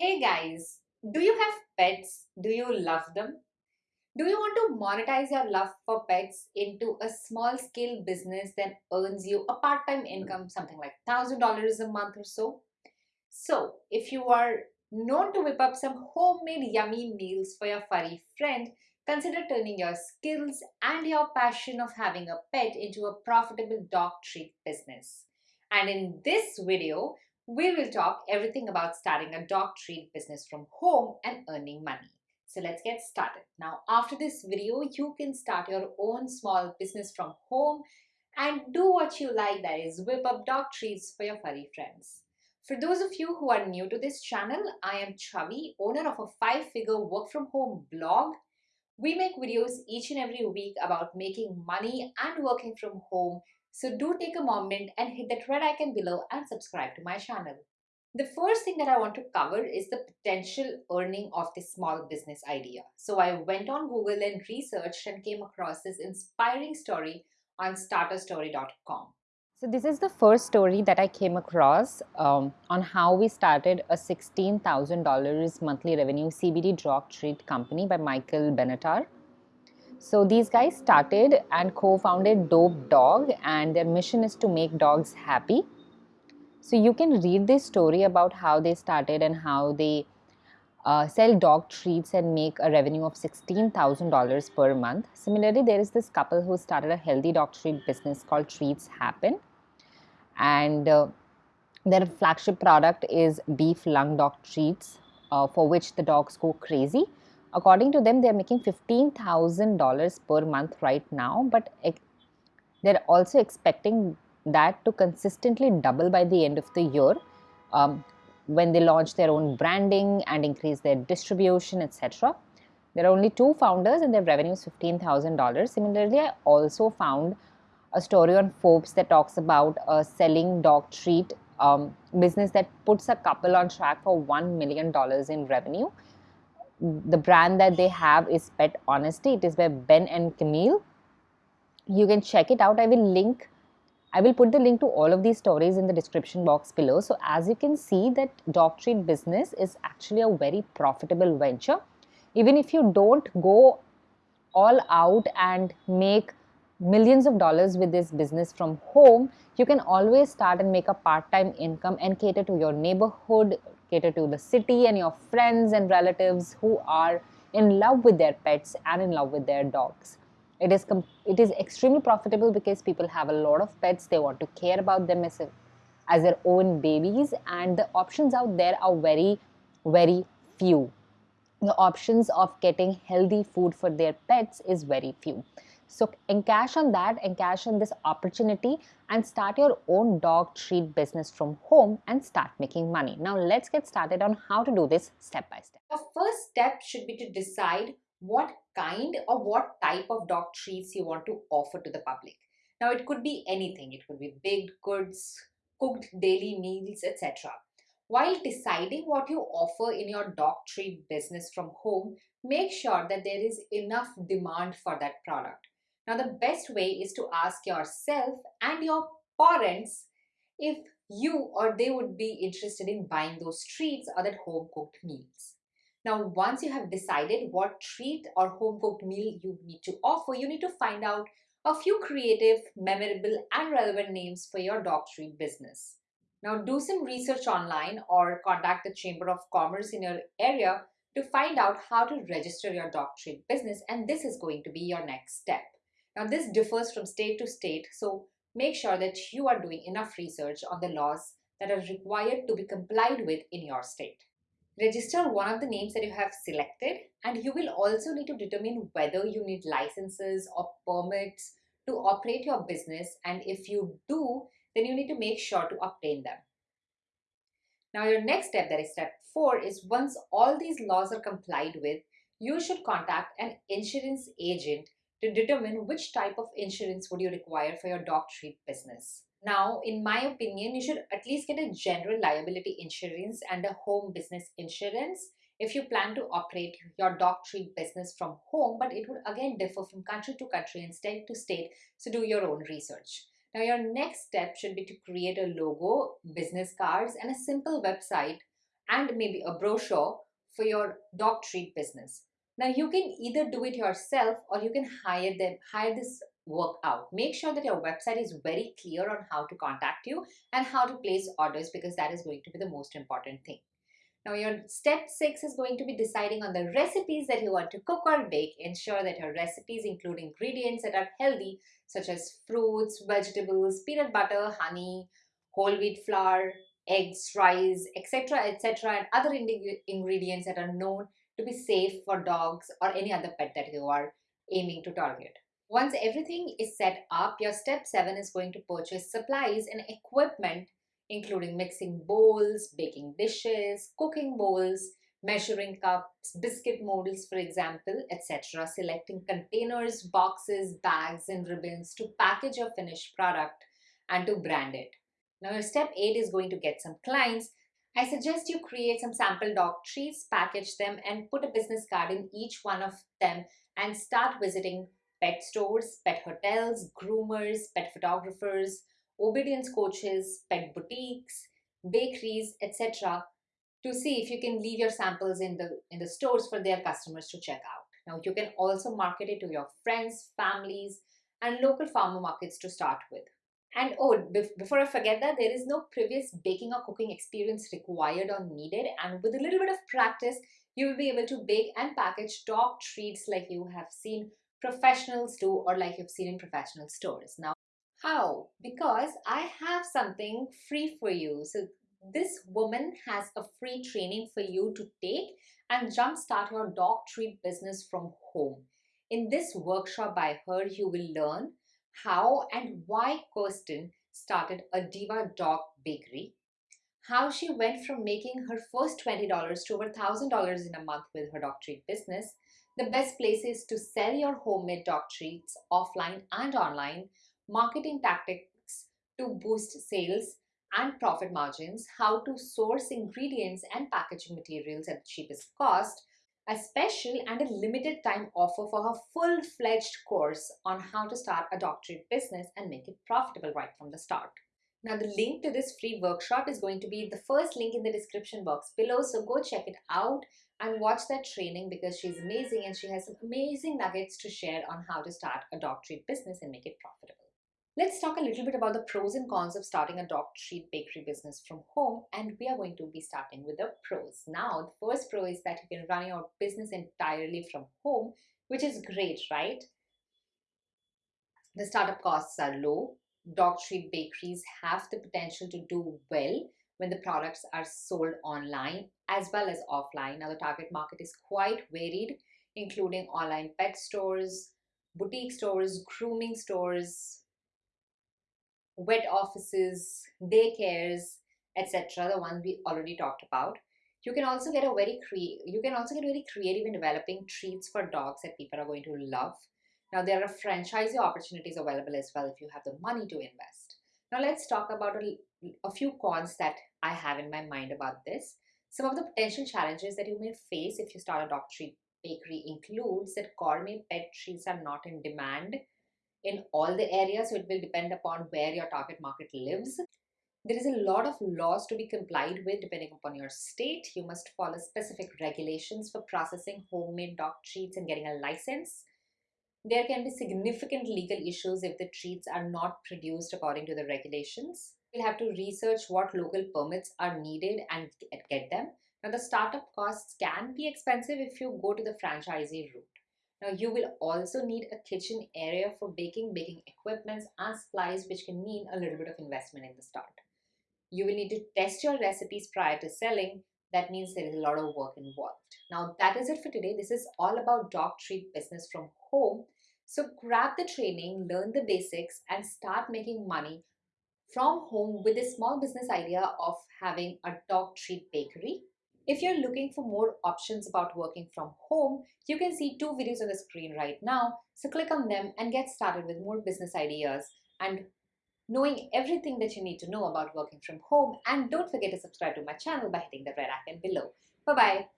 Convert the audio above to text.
Hey guys, do you have pets? Do you love them? Do you want to monetize your love for pets into a small scale business that earns you a part time income, something like $1,000 a month or so? So, if you are known to whip up some homemade yummy meals for your furry friend, consider turning your skills and your passion of having a pet into a profitable dog treat business. And in this video, we will talk everything about starting a dog treat business from home and earning money. So let's get started. Now, after this video, you can start your own small business from home and do what you like, that is whip up dog treats for your furry friends. For those of you who are new to this channel, I am Chavi, owner of a five-figure work from home blog. We make videos each and every week about making money and working from home so do take a moment and hit that red icon below and subscribe to my channel. The first thing that I want to cover is the potential earning of this small business idea. So I went on Google and researched and came across this inspiring story on starterstory.com. So this is the first story that I came across um, on how we started a $16,000 monthly revenue CBD drug treat company by Michael Benatar. So these guys started and co-founded Dope Dog and their mission is to make dogs happy. So you can read this story about how they started and how they uh, sell dog treats and make a revenue of $16,000 per month. Similarly, there is this couple who started a healthy dog treat business called Treats Happen. And uh, their flagship product is beef lung dog treats uh, for which the dogs go crazy according to them, they're making $15,000 per month right now, but they're also expecting that to consistently double by the end of the year um, when they launch their own branding and increase their distribution, etc. There are only two founders and their revenue is $15,000. Similarly, I also found a story on Forbes that talks about a selling dog treat um, business that puts a couple on track for $1 million in revenue the brand that they have is Pet Honesty. It is by Ben and Camille. You can check it out. I will link, I will put the link to all of these stories in the description box below. So as you can see that dog treat business is actually a very profitable venture. Even if you don't go all out and make millions of dollars with this business from home, you can always start and make a part-time income and cater to your neighborhood, cater to the city and your friends and relatives who are in love with their pets and in love with their dogs. It is, it is extremely profitable because people have a lot of pets. They want to care about them as, a, as their own babies and the options out there are very, very few. The options of getting healthy food for their pets is very few. So encash on that, encash on this opportunity and start your own dog treat business from home and start making money. Now let's get started on how to do this step by step. The first step should be to decide what kind or what type of dog treats you want to offer to the public. Now it could be anything. It could be baked goods, cooked daily meals, etc. While deciding what you offer in your dog treat business from home, make sure that there is enough demand for that product. Now, the best way is to ask yourself and your parents if you or they would be interested in buying those treats or that home cooked meals. Now, once you have decided what treat or home cooked meal you need to offer, you need to find out a few creative, memorable, and relevant names for your dog treat business. Now, do some research online or contact the Chamber of Commerce in your area to find out how to register your dog treat business, and this is going to be your next step. Now this differs from state to state, so make sure that you are doing enough research on the laws that are required to be complied with in your state. Register one of the names that you have selected and you will also need to determine whether you need licenses or permits to operate your business and if you do, then you need to make sure to obtain them. Now your next step, that is step 4, is once all these laws are complied with, you should contact an insurance agent to determine which type of insurance would you require for your dog treat business. Now, in my opinion, you should at least get a general liability insurance and a home business insurance if you plan to operate your dog treat business from home, but it would again differ from country to country and state to state, so do your own research. Now, your next step should be to create a logo, business cards, and a simple website and maybe a brochure for your dog treat business. Now you can either do it yourself or you can hire them, hire this work out. Make sure that your website is very clear on how to contact you and how to place orders because that is going to be the most important thing. Now your step six is going to be deciding on the recipes that you want to cook or bake. Ensure that your recipes include ingredients that are healthy such as fruits, vegetables, peanut butter, honey, whole wheat flour, eggs, rice, etc. etc. and other ingredients that are known to be safe for dogs or any other pet that you are aiming to target. Once everything is set up, your step 7 is going to purchase supplies and equipment including mixing bowls, baking dishes, cooking bowls, measuring cups, biscuit molds for example, etc. Selecting containers, boxes, bags and ribbons to package your finished product and to brand it. Now your step 8 is going to get some clients. I suggest you create some sample dog treats, package them and put a business card in each one of them and start visiting pet stores, pet hotels, groomers, pet photographers, obedience coaches, pet boutiques, bakeries, etc. to see if you can leave your samples in the, in the stores for their customers to check out. Now you can also market it to your friends, families and local farmer markets to start with. And oh, before I forget that, there is no previous baking or cooking experience required or needed. And with a little bit of practice, you will be able to bake and package dog treats like you have seen professionals do or like you've seen in professional stores. Now, how? Because I have something free for you. So this woman has a free training for you to take and jumpstart your dog treat business from home. In this workshop by her, you will learn how and why Kirsten started a Diva Dog Bakery, how she went from making her first $20 to over $1,000 in a month with her dog treat business, the best places to sell your homemade dog treats offline and online, marketing tactics to boost sales and profit margins, how to source ingredients and packaging materials at the cheapest cost, a special and a limited time offer for her full-fledged course on how to start a dog treat business and make it profitable right from the start. Now the link to this free workshop is going to be the first link in the description box below so go check it out and watch that training because she's amazing and she has some amazing nuggets to share on how to start a dog treat business and make it profitable. Let's talk a little bit about the pros and cons of starting a dog treat bakery business from home and we are going to be starting with the pros. Now the first pro is that you can run your business entirely from home which is great, right? The startup costs are low. Dog treat bakeries have the potential to do well when the products are sold online as well as offline. Now the target market is quite varied including online pet stores, boutique stores, grooming stores, vet offices, daycares, etc. The ones we already talked about. You can also get a very cre you can also get very creative in developing treats for dogs that people are going to love. Now there are franchise opportunities available as well if you have the money to invest. Now let's talk about a, a few cons that I have in my mind about this. Some of the potential challenges that you may face if you start a dog treat bakery includes that gourmet pet treats are not in demand in all the areas, so it will depend upon where your target market lives. There is a lot of laws to be complied with depending upon your state. You must follow specific regulations for processing homemade dog treats and getting a license. There can be significant legal issues if the treats are not produced according to the regulations. You'll have to research what local permits are needed and get them. Now the startup costs can be expensive if you go to the franchisee route. Now you will also need a kitchen area for baking, baking equipments and supplies which can mean a little bit of investment in the start. You will need to test your recipes prior to selling. That means there is a lot of work involved. Now that is it for today. This is all about dog treat business from home. So grab the training, learn the basics and start making money from home with a small business idea of having a dog treat bakery. If you're looking for more options about working from home, you can see two videos on the screen right now. So click on them and get started with more business ideas and knowing everything that you need to know about working from home. And don't forget to subscribe to my channel by hitting the red icon below. Bye-bye.